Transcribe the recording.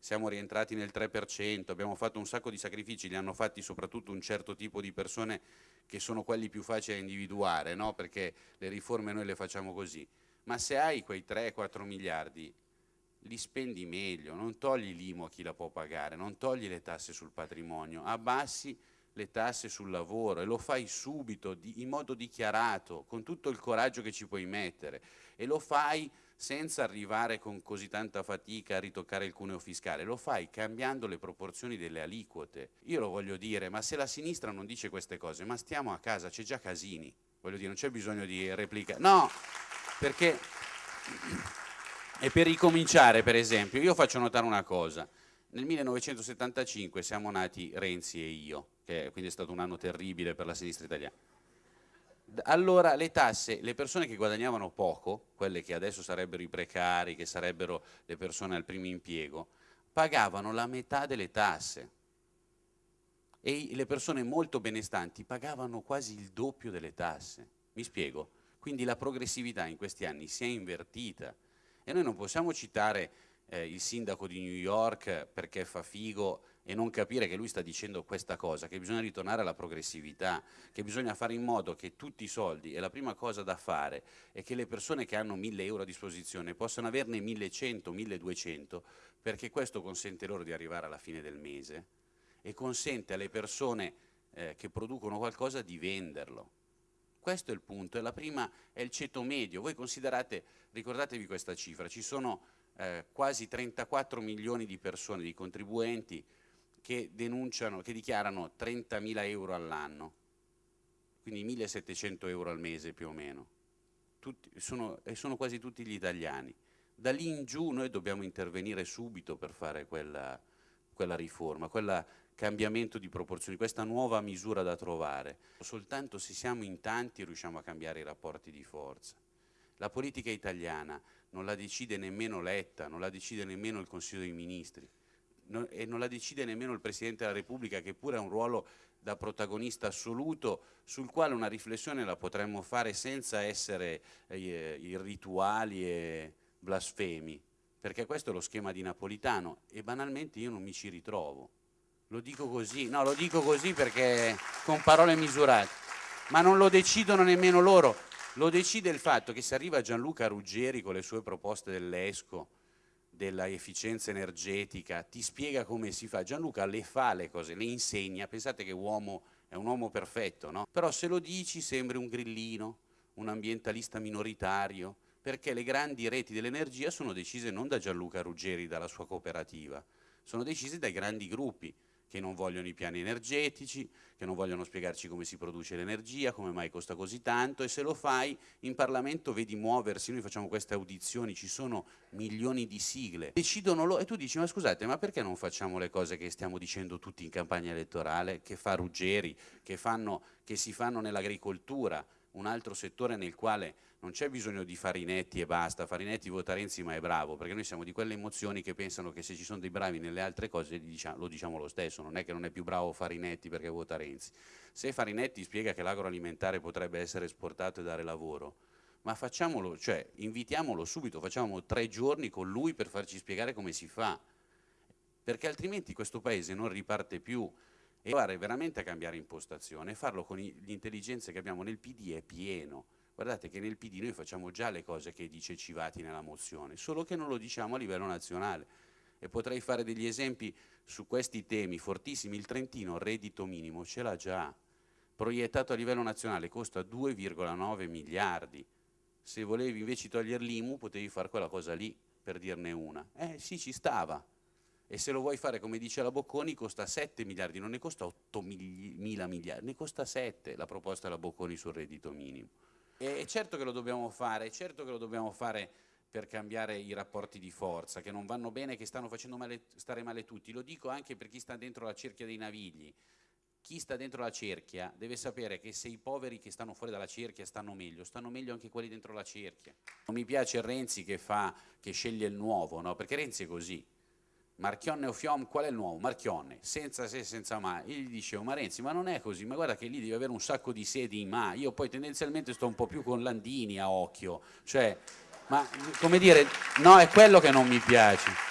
siamo rientrati nel 3%, abbiamo fatto un sacco di sacrifici, li hanno fatti soprattutto un certo tipo di persone che sono quelli più facili da individuare, no? perché le riforme noi le facciamo così. Ma se hai quei 3-4 miliardi, li spendi meglio, non togli l'IMO a chi la può pagare, non togli le tasse sul patrimonio, abbassi le tasse sul lavoro e lo fai subito, di, in modo dichiarato, con tutto il coraggio che ci puoi mettere e lo fai senza arrivare con così tanta fatica a ritoccare il cuneo fiscale, lo fai cambiando le proporzioni delle aliquote. Io lo voglio dire, ma se la sinistra non dice queste cose, ma stiamo a casa, c'è già Casini, voglio dire, non c'è bisogno di replicare. No, perché... E per ricominciare, per esempio, io faccio notare una cosa. Nel 1975 siamo nati Renzi e io, che quindi è stato un anno terribile per la sinistra italiana. Allora le tasse, le persone che guadagnavano poco, quelle che adesso sarebbero i precari, che sarebbero le persone al primo impiego, pagavano la metà delle tasse e le persone molto benestanti pagavano quasi il doppio delle tasse. Mi spiego? Quindi la progressività in questi anni si è invertita e noi non possiamo citare eh, il sindaco di New York perché fa figo e non capire che lui sta dicendo questa cosa, che bisogna ritornare alla progressività, che bisogna fare in modo che tutti i soldi, e la prima cosa da fare è che le persone che hanno 1000 euro a disposizione possano averne 1100, 1200, perché questo consente loro di arrivare alla fine del mese e consente alle persone eh, che producono qualcosa di venderlo. Questo è il punto, e la prima è il ceto medio. Voi considerate, ricordatevi questa cifra, ci sono eh, quasi 34 milioni di persone, di contribuenti, che che dichiarano 30.000 euro all'anno, quindi 1.700 euro al mese più o meno, tutti, sono, e sono quasi tutti gli italiani. Da lì in giù noi dobbiamo intervenire subito per fare quella, quella riforma, quel cambiamento di proporzioni, questa nuova misura da trovare. Soltanto se siamo in tanti riusciamo a cambiare i rapporti di forza. La politica italiana non la decide nemmeno Letta, non la decide nemmeno il Consiglio dei Ministri, non, e non la decide nemmeno il Presidente della Repubblica che pure ha un ruolo da protagonista assoluto sul quale una riflessione la potremmo fare senza essere eh, irrituali e blasfemi, perché questo è lo schema di Napolitano e banalmente io non mi ci ritrovo. Lo dico così, no, lo dico così perché con parole misurate, ma non lo decidono nemmeno loro, lo decide il fatto che se arriva Gianluca Ruggeri con le sue proposte dell'ESCO, della efficienza energetica, ti spiega come si fa. Gianluca le fa le cose, le insegna, pensate che uomo è un uomo perfetto, no? Però se lo dici sembri un grillino, un ambientalista minoritario, perché le grandi reti dell'energia sono decise non da Gianluca Ruggeri, dalla sua cooperativa, sono decise dai grandi gruppi, che non vogliono i piani energetici, che non vogliono spiegarci come si produce l'energia, come mai costa così tanto e se lo fai in Parlamento vedi muoversi, noi facciamo queste audizioni, ci sono milioni di sigle, decidono loro e tu dici ma scusate ma perché non facciamo le cose che stiamo dicendo tutti in campagna elettorale, che fa Ruggeri, che, fanno, che si fanno nell'agricoltura, un altro settore nel quale non c'è bisogno di Farinetti e basta, Farinetti vota Renzi ma è bravo, perché noi siamo di quelle emozioni che pensano che se ci sono dei bravi nelle altre cose lo diciamo lo stesso, non è che non è più bravo Farinetti perché vota Renzi. Se Farinetti spiega che l'agroalimentare potrebbe essere esportato e dare lavoro, ma facciamolo, cioè invitiamolo subito, facciamo tre giorni con lui per farci spiegare come si fa, perché altrimenti questo paese non riparte più e provare veramente a cambiare impostazione, farlo con le intelligenze che abbiamo nel PD è pieno, Guardate che nel PD noi facciamo già le cose che dice Civati nella mozione, solo che non lo diciamo a livello nazionale. E potrei fare degli esempi su questi temi fortissimi. Il Trentino, reddito minimo, ce l'ha già. Proiettato a livello nazionale costa 2,9 miliardi. Se volevi invece togliere l'IMU potevi fare quella cosa lì, per dirne una. Eh sì, ci stava. E se lo vuoi fare come dice la Bocconi costa 7 miliardi, non ne costa 8 mila miliardi, ne costa 7 la proposta della Bocconi sul reddito minimo. E certo che lo dobbiamo fare, certo che lo dobbiamo fare per cambiare i rapporti di forza, che non vanno bene, che stanno facendo male, stare male tutti. Lo dico anche per chi sta dentro la cerchia dei navigli. Chi sta dentro la cerchia deve sapere che se i poveri che stanno fuori dalla cerchia stanno meglio, stanno meglio anche quelli dentro la cerchia. Non mi piace Renzi che, fa, che sceglie il nuovo, no? perché Renzi è così. Marchionne o Fiom, qual è il nuovo? Marchionne, senza se, senza ma. Io gli dicevo, ma Renzi, ma non è così, ma guarda che lì devi avere un sacco di sedi in ma. Io poi tendenzialmente sto un po' più con Landini a occhio, cioè, ma come dire, no, è quello che non mi piace.